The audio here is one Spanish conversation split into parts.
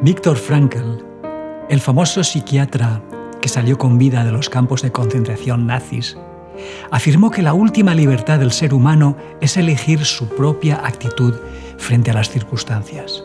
Víctor Frankl, el famoso psiquiatra que salió con vida de los campos de concentración nazis, afirmó que la última libertad del ser humano es elegir su propia actitud frente a las circunstancias.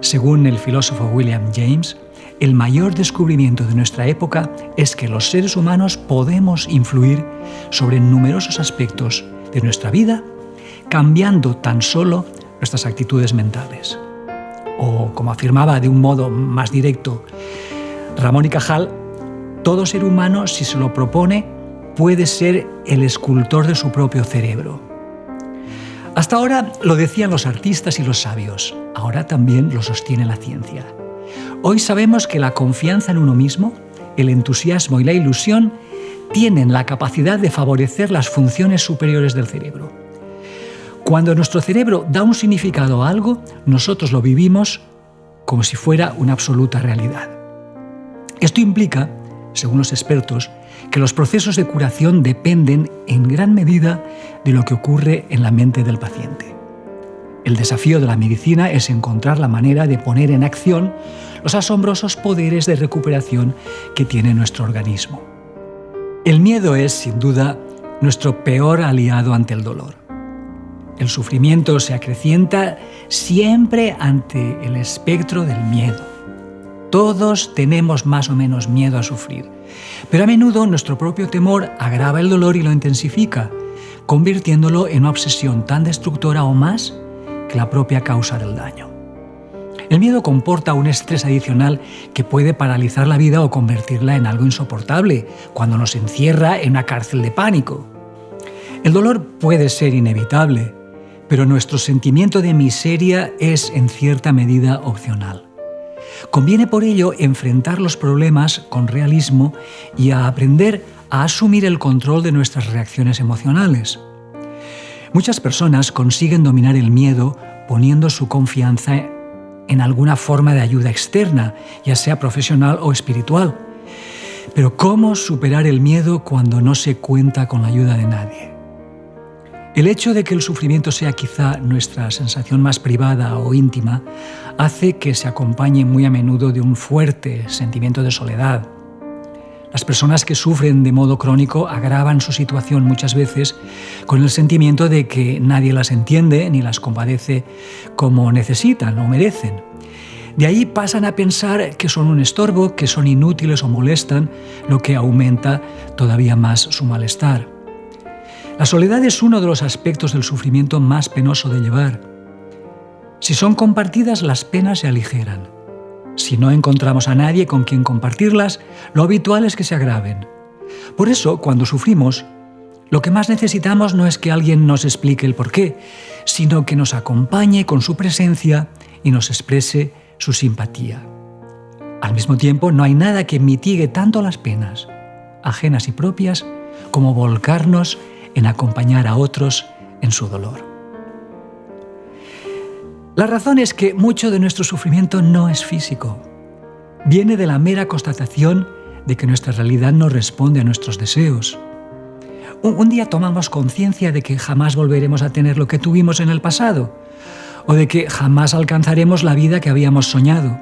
Según el filósofo William James, el mayor descubrimiento de nuestra época es que los seres humanos podemos influir sobre numerosos aspectos de nuestra vida cambiando tan solo nuestras actitudes mentales. O, como afirmaba de un modo más directo Ramón y Cajal, todo ser humano, si se lo propone, puede ser el escultor de su propio cerebro. Hasta ahora lo decían los artistas y los sabios, ahora también lo sostiene la ciencia. Hoy sabemos que la confianza en uno mismo, el entusiasmo y la ilusión tienen la capacidad de favorecer las funciones superiores del cerebro. Cuando nuestro cerebro da un significado a algo, nosotros lo vivimos como si fuera una absoluta realidad. Esto implica, según los expertos, que los procesos de curación dependen en gran medida de lo que ocurre en la mente del paciente. El desafío de la medicina es encontrar la manera de poner en acción los asombrosos poderes de recuperación que tiene nuestro organismo. El miedo es, sin duda, nuestro peor aliado ante el dolor. El sufrimiento se acrecienta siempre ante el espectro del miedo. Todos tenemos más o menos miedo a sufrir, pero a menudo nuestro propio temor agrava el dolor y lo intensifica, convirtiéndolo en una obsesión tan destructora o más que la propia causa del daño. El miedo comporta un estrés adicional que puede paralizar la vida o convertirla en algo insoportable, cuando nos encierra en una cárcel de pánico. El dolor puede ser inevitable, pero nuestro sentimiento de miseria es en cierta medida opcional. Conviene por ello enfrentar los problemas con realismo y a aprender a asumir el control de nuestras reacciones emocionales. Muchas personas consiguen dominar el miedo poniendo su confianza en alguna forma de ayuda externa, ya sea profesional o espiritual. Pero ¿cómo superar el miedo cuando no se cuenta con la ayuda de nadie? El hecho de que el sufrimiento sea quizá nuestra sensación más privada o íntima hace que se acompañe muy a menudo de un fuerte sentimiento de soledad. Las personas que sufren de modo crónico agravan su situación muchas veces con el sentimiento de que nadie las entiende ni las compadece como necesitan o merecen. De ahí pasan a pensar que son un estorbo, que son inútiles o molestan, lo que aumenta todavía más su malestar. La soledad es uno de los aspectos del sufrimiento más penoso de llevar. Si son compartidas, las penas se aligeran. Si no encontramos a nadie con quien compartirlas, lo habitual es que se agraven. Por eso, cuando sufrimos, lo que más necesitamos no es que alguien nos explique el porqué, sino que nos acompañe con su presencia y nos exprese su simpatía. Al mismo tiempo, no hay nada que mitigue tanto las penas, ajenas y propias, como volcarnos en acompañar a otros en su dolor. La razón es que mucho de nuestro sufrimiento no es físico. Viene de la mera constatación de que nuestra realidad no responde a nuestros deseos. Un, día tomamos conciencia de que jamás volveremos a tener lo que tuvimos en el pasado, o de que jamás alcanzaremos la vida que habíamos soñado.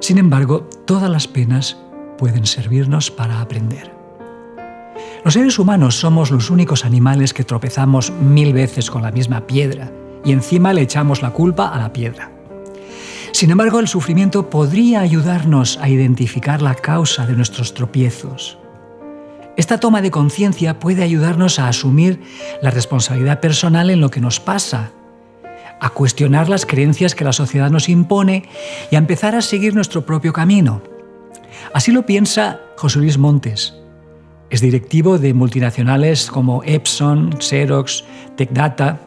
Sin embargo, todas las penas pueden servirnos para aprender. Los seres humanos somos los únicos animales que tropezamos mil veces con la misma piedra y encima le echamos la culpa a la piedra. Sin embargo, el sufrimiento podría ayudarnos a identificar la causa de nuestros tropiezos. Esta toma de conciencia puede ayudarnos a asumir la responsabilidad personal en lo que nos pasa, a cuestionar las creencias que la sociedad nos impone y a empezar a seguir nuestro propio camino. Así lo piensa José Luis Montes, es directivo de multinacionales como Epson, Xerox, TechData.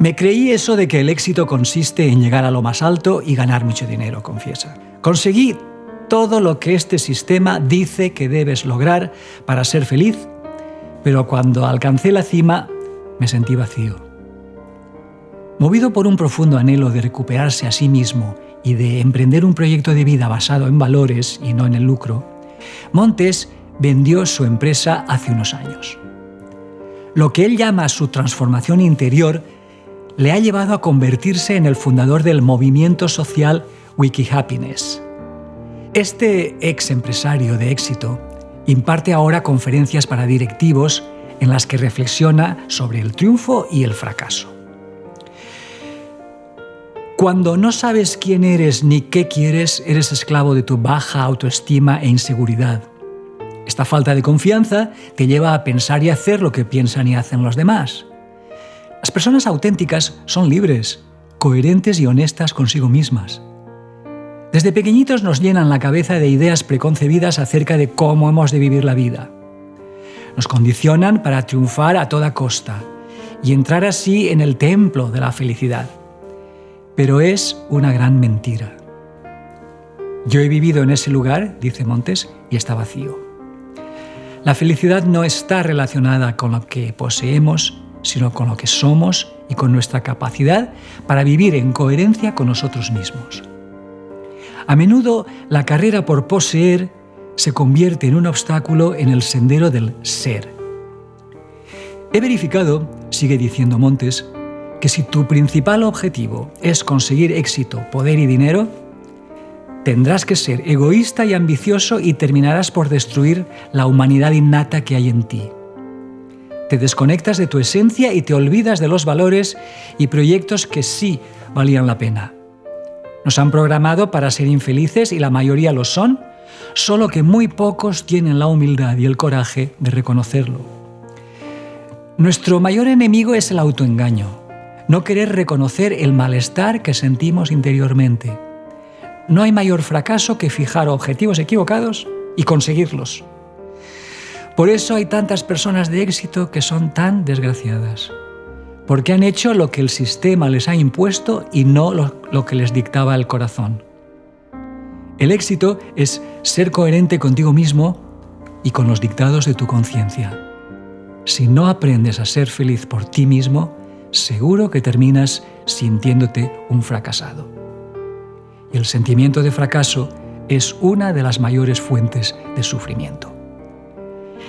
Me creí eso de que el éxito consiste en llegar a lo más alto y ganar mucho dinero, confiesa. Conseguí todo lo que este sistema dice que debes lograr para ser feliz, pero cuando alcancé la cima me sentí vacío. Movido por un profundo anhelo de recuperarse a sí mismo y de emprender un proyecto de vida basado en valores y no en el lucro, Montes vendió su empresa hace unos años. Lo que él llama su transformación interior le ha llevado a convertirse en el fundador del movimiento social Wiki Happiness. Este ex empresario de éxito imparte ahora conferencias para directivos en las que reflexiona sobre el triunfo y el fracaso. Cuando no sabes quién eres ni qué quieres, eres esclavo de tu baja autoestima e inseguridad. Esta falta de confianza te lleva a pensar y hacer lo que piensan y hacen los demás. Las personas auténticas son libres, coherentes y honestas consigo mismas. Desde pequeñitos nos llenan la cabeza de ideas preconcebidas acerca de cómo hemos de vivir la vida. Nos condicionan para triunfar a toda costa y entrar así en el templo de la felicidad. Pero es una gran mentira. Yo he vivido en ese lugar, dice Montes, y está vacío. La felicidad no está relacionada con lo que poseemos, sino con lo que somos y con nuestra capacidad para vivir en coherencia con nosotros mismos. A menudo la carrera por poseer se convierte en un obstáculo en el sendero del ser. He verificado, sigue diciendo Montes, que si tu principal objetivo es conseguir éxito, poder y dinero, tendrás que ser egoísta y ambicioso y terminarás por destruir la humanidad innata que hay en ti. Te desconectas de tu esencia y te olvidas de los valores y proyectos que sí valían la pena. Nos han programado para ser infelices y la mayoría lo son, solo que muy pocos tienen la humildad y el coraje de reconocerlo. Nuestro mayor enemigo es el autoengaño, no querer reconocer el malestar que sentimos interiormente. No hay mayor fracaso que fijar objetivos equivocados y conseguirlos. Por eso hay tantas personas de éxito que son tan desgraciadas, porque han hecho lo que el sistema les ha impuesto y no lo, que les dictaba el corazón. El éxito es ser coherente contigo mismo y con los dictados de tu conciencia. Si no aprendes a ser feliz por ti mismo, seguro que terminas sintiéndote un fracasado. El sentimiento de fracaso es una de las mayores fuentes de sufrimiento.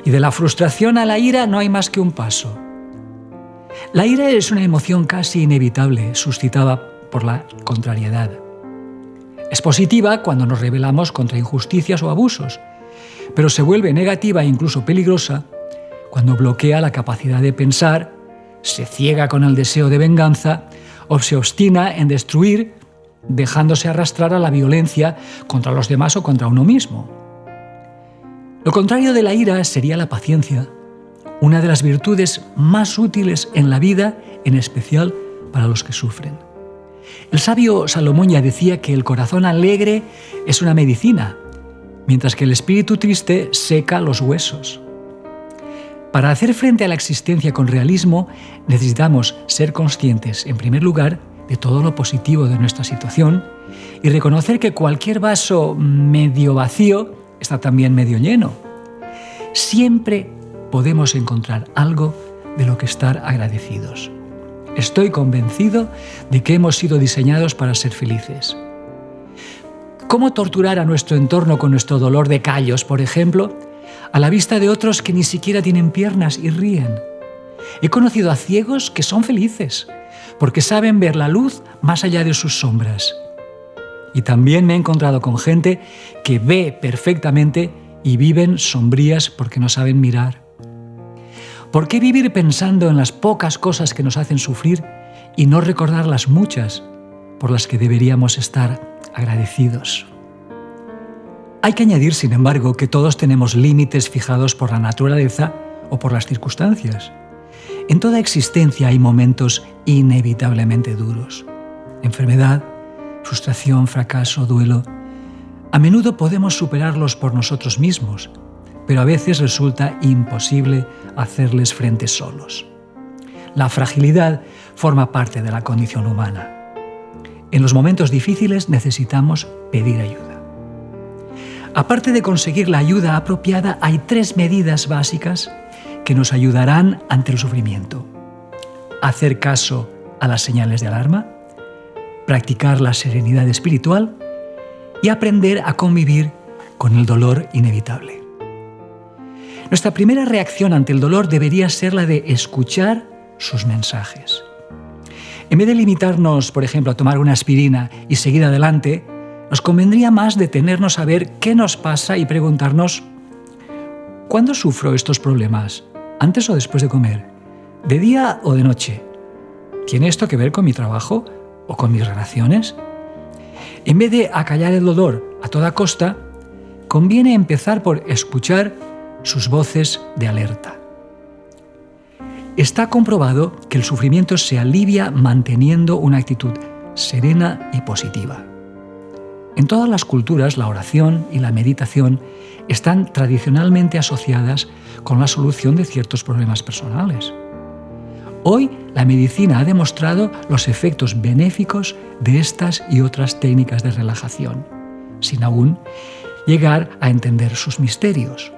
Y de la frustración a la ira no hay más que un paso. La ira es una emoción casi inevitable, suscitada por la contrariedad. Es positiva cuando nos rebelamos contra injusticias o abusos, pero se vuelve negativa e incluso peligrosa cuando bloquea la capacidad de pensar, se ciega con el deseo de venganza o se obstina en destruir, dejándose arrastrar a la violencia contra los demás o contra uno mismo. Lo contrario de la ira sería la paciencia, una de las virtudes más útiles en la vida, en especial para los que sufren. El sabio Salomón ya decía que el corazón alegre es una medicina, mientras que el espíritu triste seca los huesos. Para hacer frente a la existencia con realismo, necesitamos ser conscientes, en primer lugar, de todo lo positivo de nuestra situación y reconocer que cualquier vaso medio vacío está también medio lleno. Siempre podemos encontrar algo de lo que estar agradecidos. Estoy convencido de que hemos sido diseñados para ser felices. ¿Cómo torturar a nuestro entorno con nuestro dolor de callos, por ejemplo, a la vista de otros que ni siquiera tienen piernas y ríen? He conocido a ciegos que son felices, porque saben ver la luz más allá de sus sombras. Y también me he encontrado con gente que ve perfectamente y viven sombrías porque no saben mirar. ¿Por qué vivir pensando en las pocas cosas que nos hacen sufrir y no recordar las muchas por las que deberíamos estar agradecidos? Hay que añadir, sin embargo, que todos tenemos límites fijados por la naturaleza o por las circunstancias. En toda existencia hay momentos inevitablemente duros. Enfermedad, frustración, fracaso, duelo. A menudo podemos superarlos por nosotros mismos, pero a veces resulta imposible hacerles frente solos. La fragilidad forma parte de la condición humana. En los momentos difíciles necesitamos pedir ayuda. Aparte de conseguir la ayuda apropiada, hay tres medidas básicas que nos ayudarán ante el sufrimiento. Hacer caso a las señales de alarma, practicar la serenidad espiritual y aprender a convivir con el dolor inevitable. Nuestra primera reacción ante el dolor debería ser la de escuchar sus mensajes. En vez de limitarnos, por ejemplo, a tomar una aspirina y seguir adelante, nos convendría más detenernos a ver qué nos pasa y preguntarnos, ¿cuándo sufro estos problemas? ¿Antes o después de comer? ¿De día o de noche? ¿Tiene esto que ver con mi trabajo o con mis relaciones? En vez de acallar el dolor a toda costa, conviene empezar por escuchar sus voces de alerta. Está comprobado que el sufrimiento se alivia manteniendo una actitud serena y positiva. En todas las culturas la oración y la meditación están tradicionalmente asociadas con la solución de ciertos problemas personales. Hoy la medicina ha demostrado los efectos benéficos de estas y otras técnicas de relajación, sin aún llegar a entender sus misterios.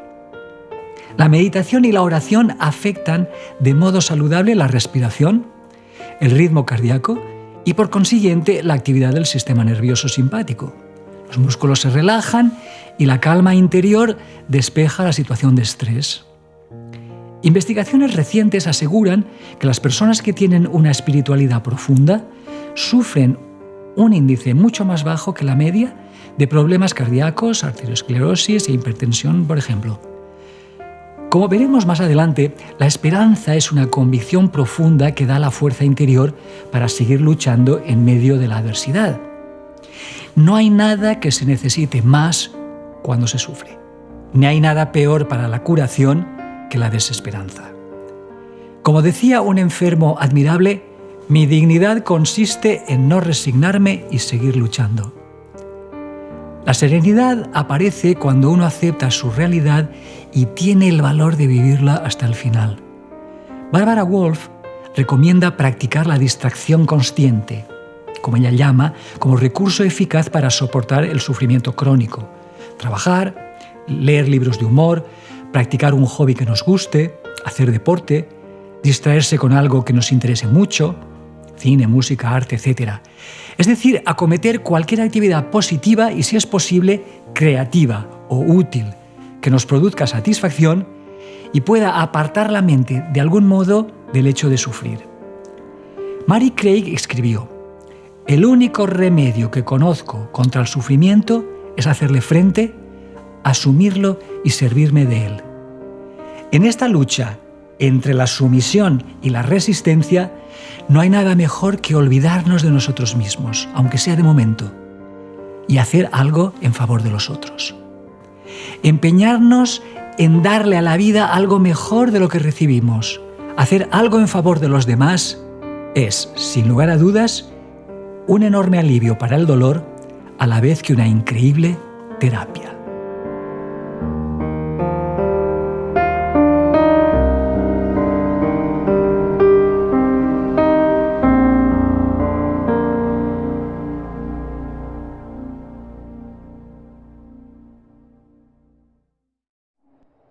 La meditación y la oración afectan de modo saludable la respiración, el ritmo cardíaco y por consiguiente la actividad del sistema nervioso simpático. Los músculos se relajan y la calma interior despeja la situación de estrés. Investigaciones recientes aseguran que las personas que tienen una espiritualidad profunda sufren un índice mucho más bajo que la media de problemas cardíacos, arteriosclerosis e hipertensión, por ejemplo. Como veremos más adelante, la esperanza es una convicción profunda que da la fuerza interior para seguir luchando en medio de la adversidad. No hay nada que se necesite más cuando se sufre. Ni hay nada peor para la curación que la desesperanza. Como decía un enfermo admirable, mi dignidad consiste en no resignarme y seguir luchando. La serenidad aparece cuando uno acepta su realidad y tiene el valor de vivirla hasta el final. Barbara Wolf recomienda practicar la distracción consciente, como ella llama, como recurso eficaz para soportar el sufrimiento crónico. Trabajar, leer libros de humor, practicar un hobby que nos guste, hacer deporte, distraerse con algo que nos interese mucho, cine, música, arte, etc. Es decir, acometer cualquier actividad positiva y, si es posible, creativa o útil, que nos produzca satisfacción y pueda apartar la mente de algún modo del hecho de sufrir. Mary Craig escribió, El único remedio que conozco contra el sufrimiento es hacerle frente, asumirlo y servirme de él. En esta lucha entre la sumisión y la resistencia, no hay nada mejor que olvidarnos de nosotros mismos, aunque sea de momento, y hacer algo en favor de los otros. Empeñarnos en darle a la vida algo mejor de lo que recibimos, hacer algo en favor de los demás, es, sin lugar a dudas, un enorme alivio para el dolor, a la vez que una increíble terapia.